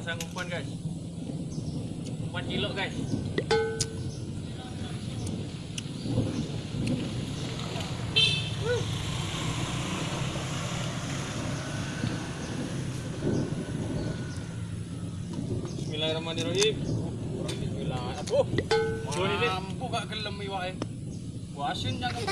Memasang umpan guys. Umpan kilo guys. Bismillahirrahmanirrahim. Bismillah. Aduh. Mampu gak gelem iwake. Wasin jangan.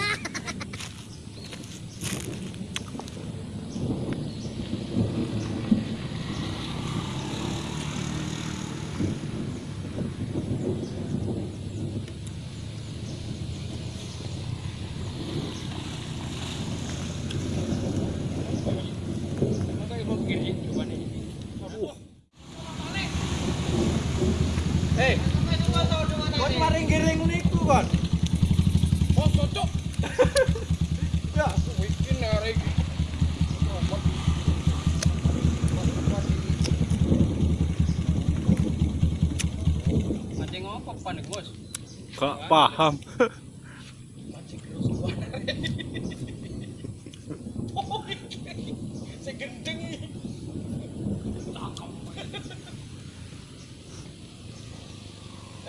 Kon giring niku, kon. oh cocok. Ya. Mancing apa? Gak paham. Segendeng ini.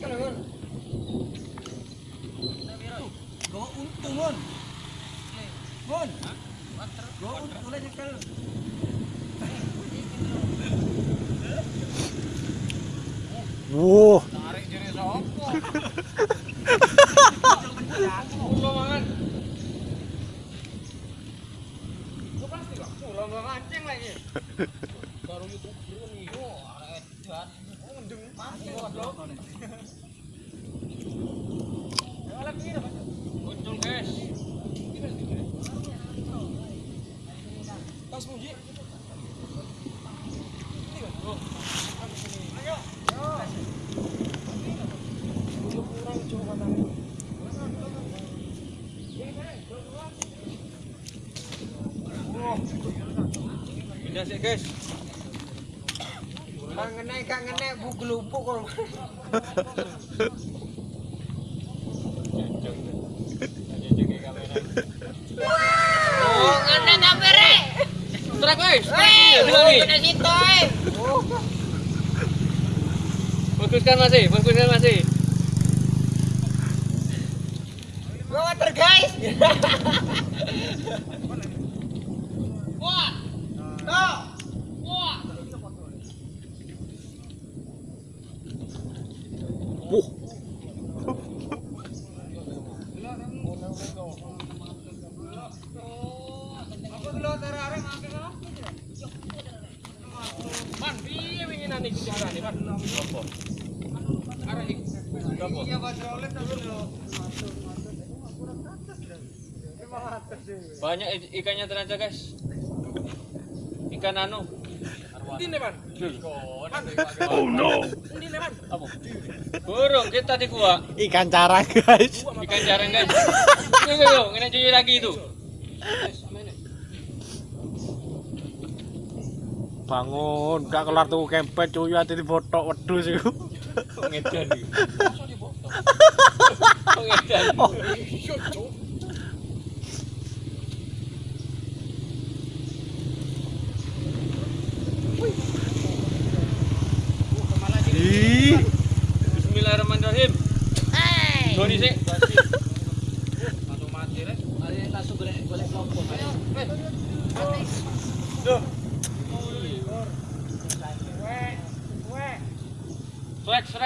kan. Go untung mon. Mon. Go untung lah nyekel. Wuh. Tarik jere sopo? Baru YouTube kan iyo, arek edan. Oh, mendeng mati kok lo. Ya lagi dah. Muncul guys. Tas muji. Pindah sih guys. Kang ngene kang ngene bu gelupuk kok. Oh, ngene tapere. Trek guys. Kena situ, eh. Fokuskan masih, fokuskan masih. Gua water, guys. Wah. Wah ikuti arah nih, Pan. Apa? Arah ik. Apa? Iya, Pak Jolet dulu. Banyak ikannya ternyata, guys. Ikan anu. Oh no. Burung kita di gua. Ikan carang guys. Ikan jarang, guys. Ini cuci lagi itu. Bangun, gak kelar tuh kempet cuy ati di foto wedhus iku. Ngedan iki. Ngedan. Ih, Bismillahirrahmanirrahim. Hey. Doni sih. collection